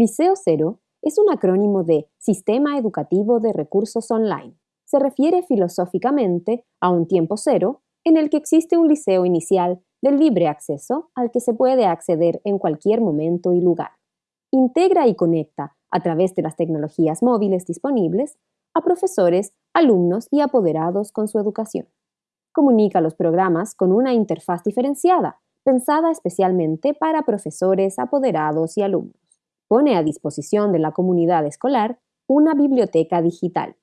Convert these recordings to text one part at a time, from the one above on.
Liceo Cero es un acrónimo de Sistema Educativo de Recursos Online. Se refiere filosóficamente a un tiempo cero en el que existe un liceo inicial de libre acceso al que se puede acceder en cualquier momento y lugar. Integra y conecta, a través de las tecnologías móviles disponibles, a profesores, alumnos y apoderados con su educación. Comunica los programas con una interfaz diferenciada, pensada especialmente para profesores, apoderados y alumnos pone a disposición de la comunidad escolar una biblioteca digital.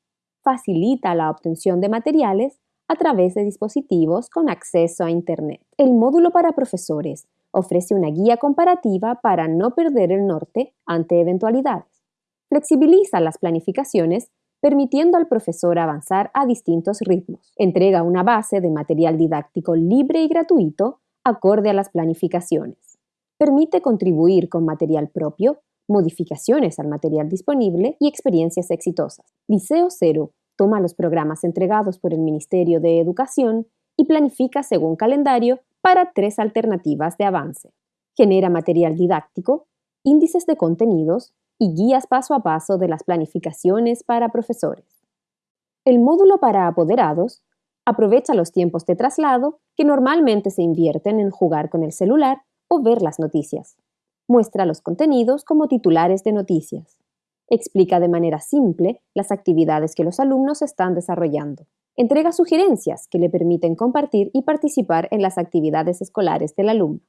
Facilita la obtención de materiales a través de dispositivos con acceso a Internet. El módulo para profesores ofrece una guía comparativa para no perder el norte ante eventualidades. Flexibiliza las planificaciones permitiendo al profesor avanzar a distintos ritmos. Entrega una base de material didáctico libre y gratuito acorde a las planificaciones. Permite contribuir con material propio modificaciones al material disponible y experiencias exitosas. Liceo Cero toma los programas entregados por el Ministerio de Educación y planifica según calendario para tres alternativas de avance. Genera material didáctico, índices de contenidos y guías paso a paso de las planificaciones para profesores. El módulo para apoderados aprovecha los tiempos de traslado que normalmente se invierten en jugar con el celular o ver las noticias muestra los contenidos como titulares de noticias. Explica de manera simple las actividades que los alumnos están desarrollando. Entrega sugerencias que le permiten compartir y participar en las actividades escolares del alumno.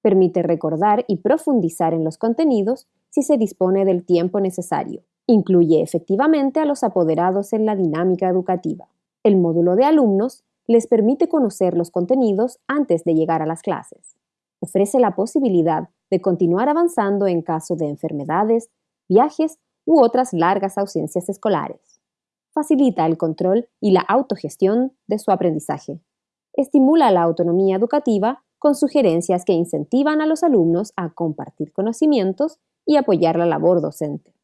Permite recordar y profundizar en los contenidos si se dispone del tiempo necesario. Incluye efectivamente a los apoderados en la dinámica educativa. El módulo de alumnos les permite conocer los contenidos antes de llegar a las clases. Ofrece la posibilidad de continuar avanzando en caso de enfermedades, viajes u otras largas ausencias escolares. Facilita el control y la autogestión de su aprendizaje. Estimula la autonomía educativa con sugerencias que incentivan a los alumnos a compartir conocimientos y apoyar la labor docente.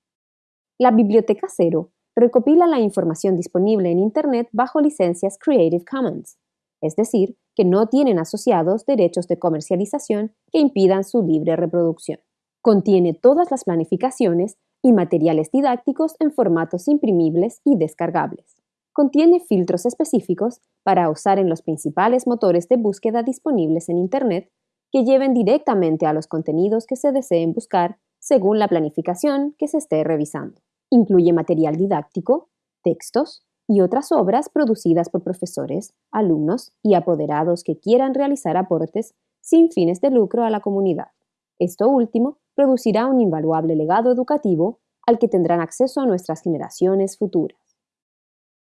La Biblioteca Cero recopila la información disponible en Internet bajo licencias Creative Commons, es decir, que no tienen asociados derechos de comercialización que impidan su libre reproducción. Contiene todas las planificaciones y materiales didácticos en formatos imprimibles y descargables. Contiene filtros específicos para usar en los principales motores de búsqueda disponibles en Internet que lleven directamente a los contenidos que se deseen buscar según la planificación que se esté revisando. Incluye material didáctico, textos, y otras obras producidas por profesores, alumnos y apoderados que quieran realizar aportes sin fines de lucro a la comunidad. Esto último producirá un invaluable legado educativo al que tendrán acceso a nuestras generaciones futuras.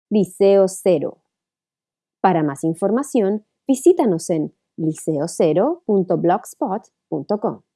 Liceo Cero. Para más información, visítanos en liceocero.blogspot.com.